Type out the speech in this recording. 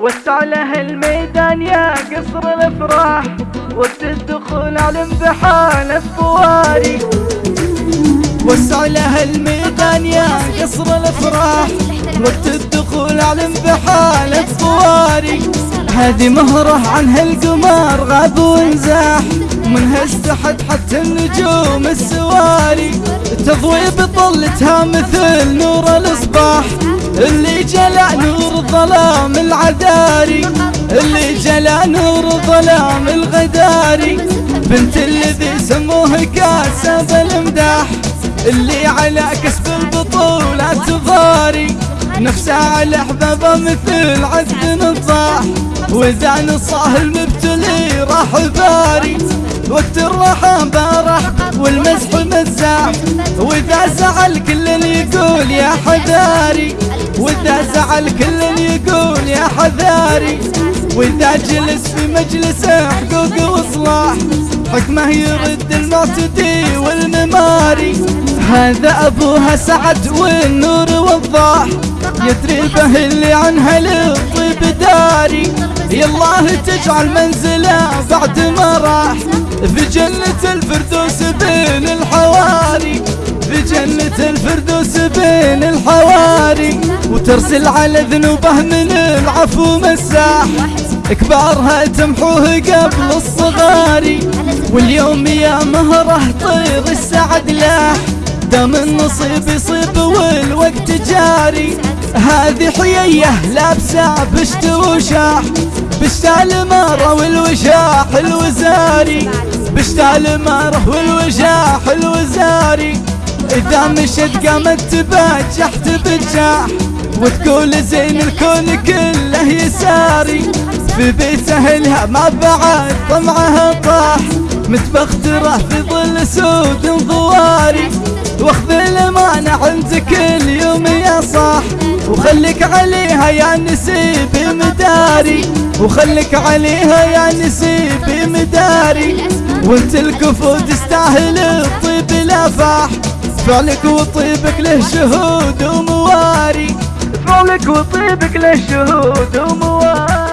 وسع له الميدان يا قصر الأفراح وقت الدخول علم بحال الصواري وسع له الميدان يا قصر الأفراح وقت الدخول علم بحال الصواري هذه مهرة عن هالقمر غاب وانزاح منها استحد حتى النجوم السواري. تضوي بطلتها مثل نور جلع الظلام العذاري اللي جلع نور الظلام الغداري. بنت الذي سموه كاسب الامداح اللي على كسب البطولة تضاري نفسها على أحبابه مثل عد نصاح وإذا نصاه المبتلي راح باري. وقت الراحة بارح والمزح مزاح واذا زعل كل يقول يا حذاري. واذا زعل كل يقول يا حذاري. وإذا جلس في مجلس حقوق واصلاح حكمه يرد المعتدي والمماري. هذا أبوها سعد والنور وضاح يدري به اللي عنها للطيب داري. يالله تجعل منزله بعد ما راح في جنة الفردوس بين الحواري في جنة الفردوس بين الحواري. وترسل على ذنوبه من العفو مساح كبارها تمحوه قبل الصغاري واليوم يا مهره طير السعد لاح دام النصيب يصيب والوقت جاري. هذه حيية لابسه بشت وشاح بشتا المارة والوشاح الوزاري بشتا المارة والوشاح الوزاري إذا مشت قامت تبجح تبجح وتقول زين الكون كله يساري. في بيت أهلها ما بعد طمعها طاح. متبخترة في ظل سود ضواري. واخذ الأمانة عندك اليوم وخليك عليها يا نسيبي مداري وخليك عليها يا نسيبي مداري. وانت الكفو تستاهل الطيب الأفاح فعلك وطيبك له شهود ومواري. فعلك وطيبك له شهود ومواري.